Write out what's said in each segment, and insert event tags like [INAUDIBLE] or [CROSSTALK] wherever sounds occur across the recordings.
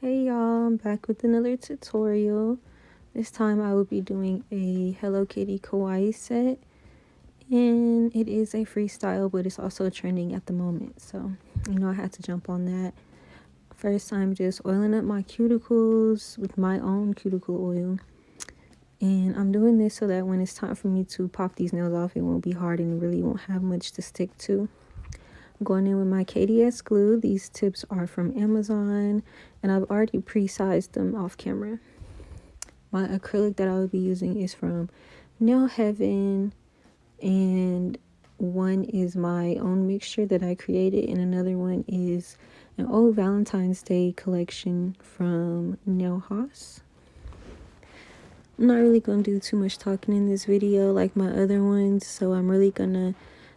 Hey y'all, I'm back with another tutorial. This time I will be doing a Hello Kitty kawaii set. And it is a freestyle, but it's also trending at the moment. So, you know, I had to jump on that. First, I'm just oiling up my cuticles with my own cuticle oil. And I'm doing this so that when it's time for me to pop these nails off, it won't be hard and really won't have much to stick to going in with my KDS glue. These tips are from Amazon and I've already pre-sized them off camera. My acrylic that I will be using is from Nail Heaven and one is my own mixture that I created and another one is an old Valentine's Day collection from Nail Haus. I'm not really going to do too much talking in this video like my other ones so I'm really going to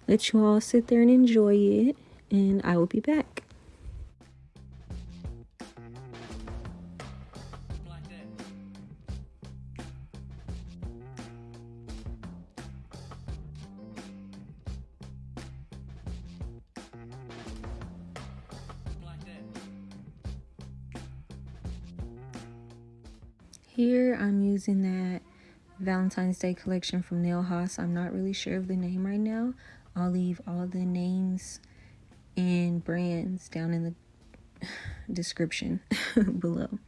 let you all sit there and enjoy it and I will be back. Here I'm using that Valentine's Day collection from Nail Haus. I'm not really sure of the name right now. I'll leave all the names and brands down in the [SIGHS] description [LAUGHS] below.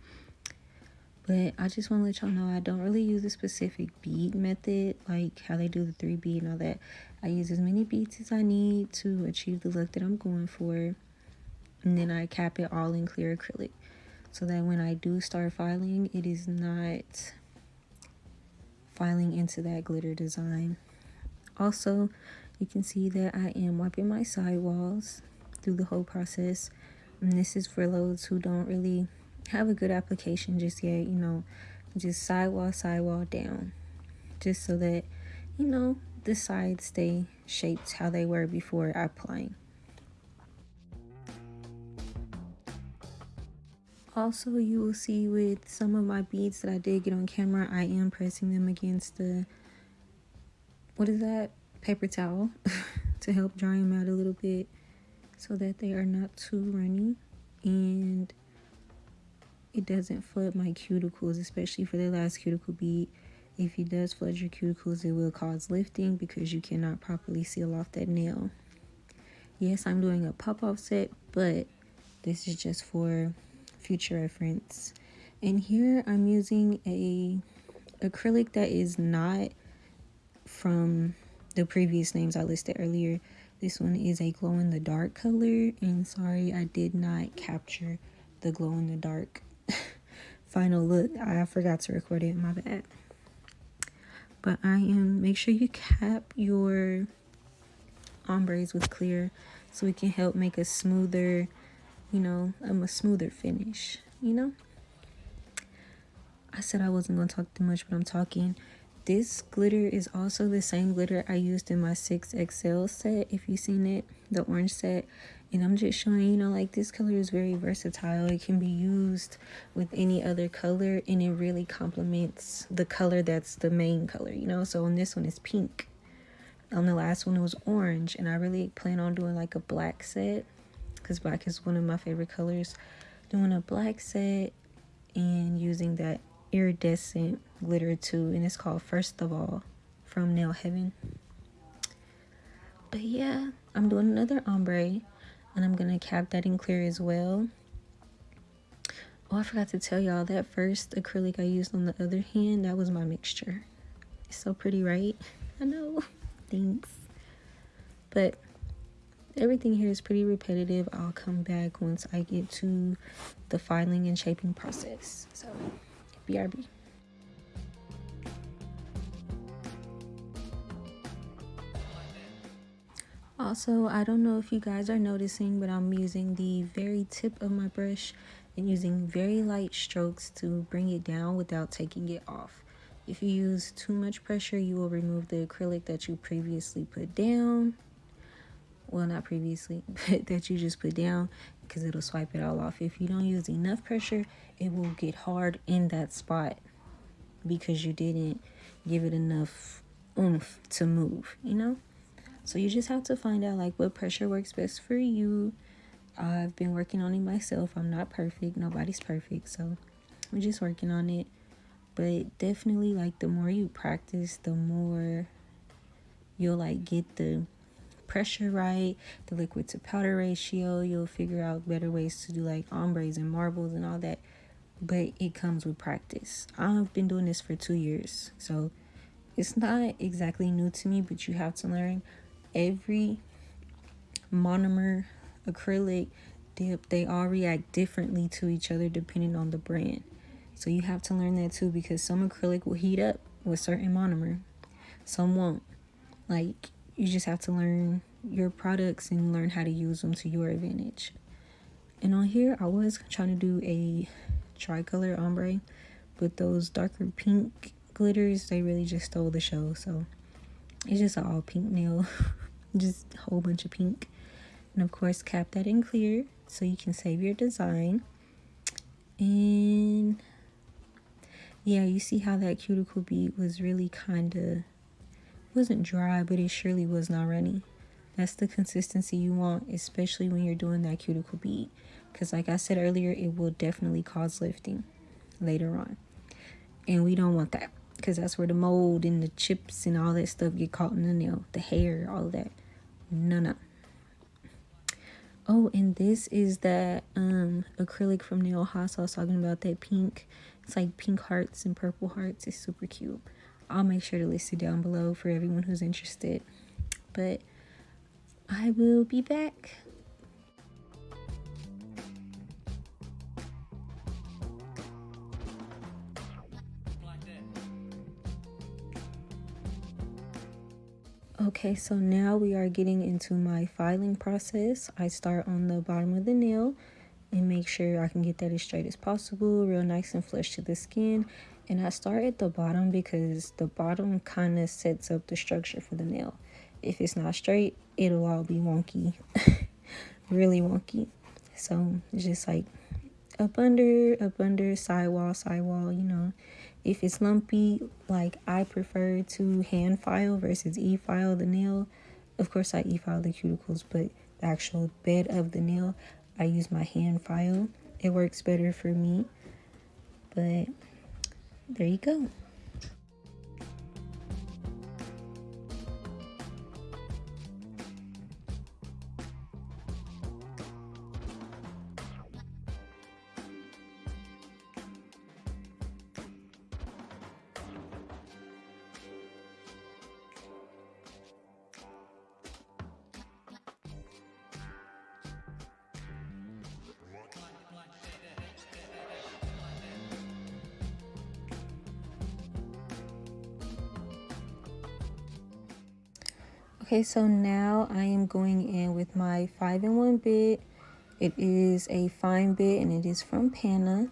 But I just want to let y'all know I don't really use a specific bead method, like how they do the three bead and all that. I use as many beads as I need to achieve the look that I'm going for. And then I cap it all in clear acrylic. So that when I do start filing, it is not filing into that glitter design. Also, you can see that I am wiping my sidewalls through the whole process. And this is for those who don't really have a good application just yet, you know, just sidewall, sidewall down. Just so that, you know, the sides stay shaped how they were before applying. Also, you will see with some of my beads that I did get on camera, I am pressing them against the, what is that? Paper towel [LAUGHS] to help dry them out a little bit so that they are not too runny. And it doesn't flood my cuticles especially for the last cuticle bead. If it does flood your cuticles it will cause lifting because you cannot properly seal off that nail. Yes i'm doing a pop-off set but this is just for future reference. And here i'm using a acrylic that is not from the previous names I listed earlier. This one is a glow in the dark color and sorry I did not capture the glow in the dark [LAUGHS] final look. I forgot to record it, my bad. But I am, make sure you cap your ombres with clear so it can help make a smoother, you know, um, a smoother finish, you know? I said I wasn't going to talk too much, but I'm talking. This glitter is also the same glitter I used in my 6XL set, if you've seen it, the orange set. And I'm just showing, you know, like this color is very versatile. It can be used with any other color and it really complements the color that's the main color, you know? So on this one is pink. On the last one it was orange and I really plan on doing like a black set because black is one of my favorite colors. Doing a black set and using that iridescent glitter too and it's called first of all from nail heaven. But yeah i'm doing another ombre and i'm gonna cap that in clear as well. Oh i forgot to tell y'all that first acrylic i used on the other hand that was my mixture. It's so pretty right? I know. [LAUGHS] Thanks. But everything here is pretty repetitive. I'll come back once i get to the filing and shaping process. So BRB. Also, I don't know if you guys are noticing, but I'm using the very tip of my brush and using very light strokes to bring it down without taking it off. If you use too much pressure, you will remove the acrylic that you previously put down. Well, not previously, [LAUGHS] but that you just put down because it'll swipe it all off. If you don't use enough pressure, it will get hard in that spot because you didn't give it enough oomph to move, you know? So you just have to find out like what pressure works best for you I've been working on it myself. I'm not perfect. Nobody's perfect. So we're just working on it. But definitely like the more you practice, the more you'll like get the pressure right, the liquid to powder ratio. You'll figure out better ways to do like ombres and marbles and all that. But it comes with practice. I've been doing this for two years. So it's not exactly new to me, but you have to learn every monomer acrylic dip they all react differently to each other depending on the brand. So you have to learn that too because some acrylic will heat up with certain monomer. Some won't. Like you just have to learn your products and learn how to use them to your advantage. And on here i was trying to do a tricolor ombre but those darker pink glitters. They really just stole the show. So it's just an all pink nail [LAUGHS] just a whole bunch of pink. And of course cap that in clear so you can save your design. And yeah you see how that cuticle bead was really kind of wasn't dry but it surely was not runny. That's the consistency you want especially when you're doing that cuticle bead because like i said earlier it will definitely cause lifting later on. And we don't want that because that's where the mold and the chips and all that stuff get caught in the nail the hair all that no oh and this is that um acrylic from Nail Haus i was talking about that pink it's like pink hearts and purple hearts. It's super cute. I'll make sure to list it down below for everyone who's interested. But i will be back Okay, so now we are getting into my filing process. I start on the bottom of the nail and make sure I can get that as straight as possible, real nice and flush to the skin. And I start at the bottom because the bottom kind of sets up the structure for the nail. If it's not straight, it'll all be wonky, [LAUGHS] really wonky. So just like up under, up under, sidewall, sidewall, you know, if it's lumpy, like I prefer to hand file versus e-file the nail. Of course, I e-file the cuticles, but the actual bed of the nail, I use my hand file. It works better for me. But there you go. Okay, so now I am going in with my 5-in-1 bit. It is a fine bit and it is from Panna.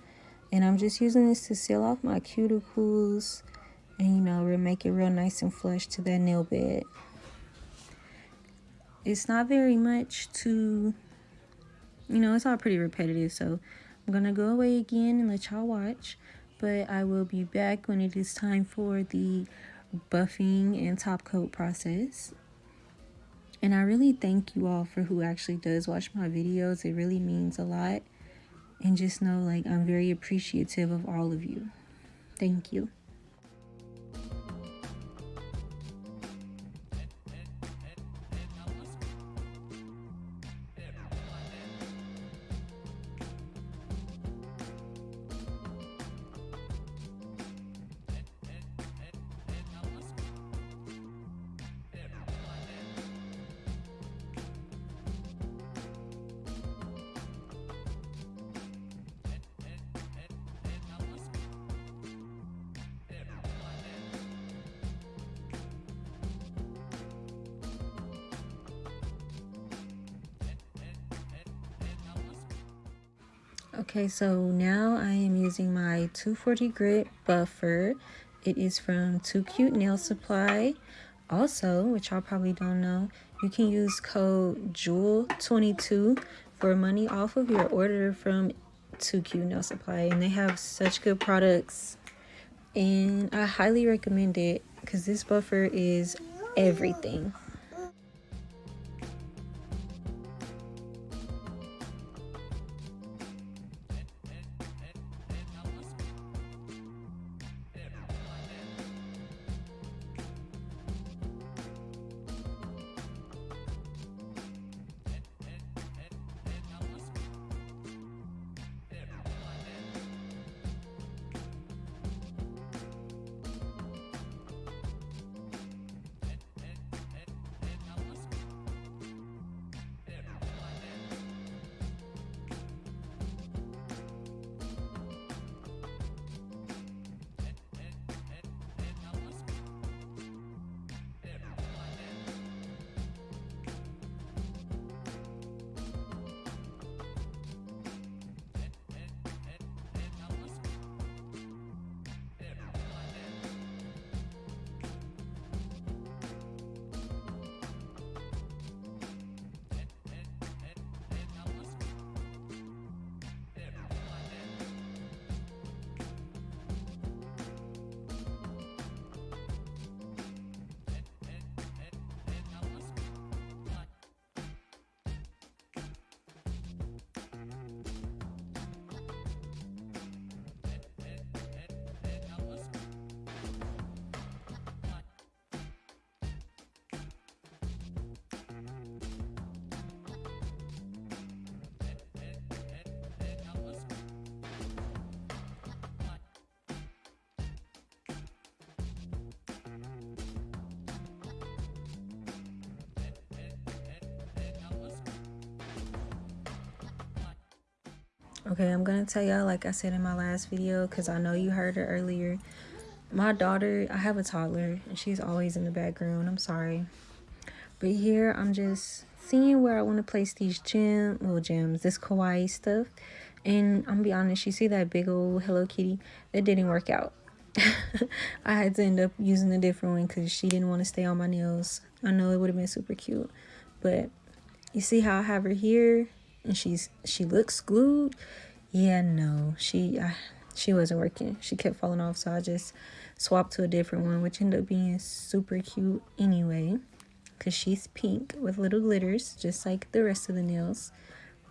And I'm just using this to seal off my cuticles and, you know, make it real nice and flush to that nail bed. It's not very much to, you know, it's all pretty repetitive. So I'm going to go away again and let y'all watch. But I will be back when it is time for the buffing and top coat process. And I really thank you all for who actually does watch my videos. It really means a lot. And just know like I'm very appreciative of all of you. Thank you. Okay, so now I am using my 240 grit buffer. It is from Too Cute Nail Supply. Also, which y'all probably don't know, you can use code JEWEL22 for money off of your order from Too Cute Nail Supply. And they have such good products. And I highly recommend it because this buffer is everything. Okay, I'm gonna tell y'all, like I said in my last video, because I know you heard it earlier. My daughter, I have a toddler, and she's always in the background. I'm sorry. But here, I'm just seeing where I want to place these gem, little gems, this kawaii stuff. And I'm gonna be honest, you see that big old Hello Kitty? That didn't work out. [LAUGHS] I had to end up using a different one because she didn't want to stay on my nails. I know it would have been super cute. But you see how I have her here? And she's she looks glued. Yeah no she I, she wasn't working. She kept falling off so i just swapped to a different one which ended up being super cute anyway because she's pink with little glitters just like the rest of the nails.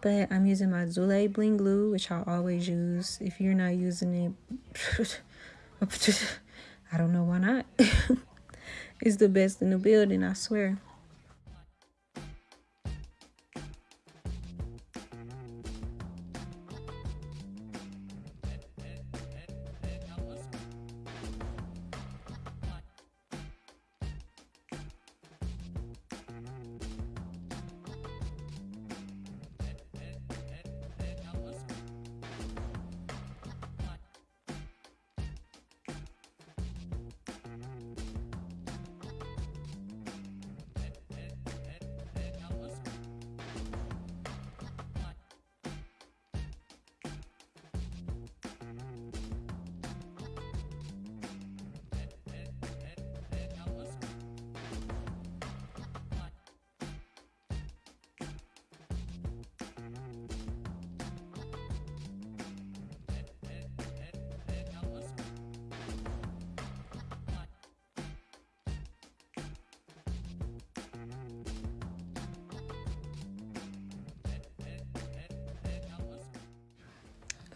But i'm using my Zule bling glue which i always use. If you're not using it [LAUGHS] i don't know why not. [LAUGHS] It's the best in the building i swear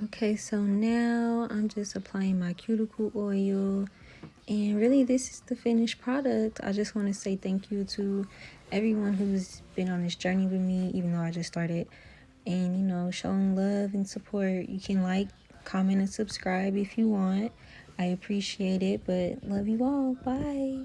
Okay, so now I'm just applying my cuticle oil and really this is the finished product. I just want to say thank you to everyone who's been on this journey with me even though I just started and you know showing love and support. You can like, comment and subscribe if you want. I appreciate it, but love you all. Bye.